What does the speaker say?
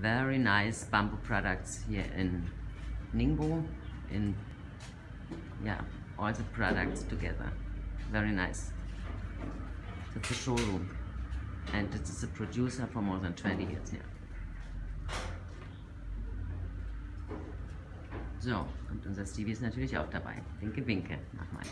very nice bamboo products here in Ningbo. In yeah, all the products together. Very nice. That's a showroom. And this is a producer for more than 20 years here. So, und unser Stevie ist natürlich auch dabei. Winke, winke, nochmal.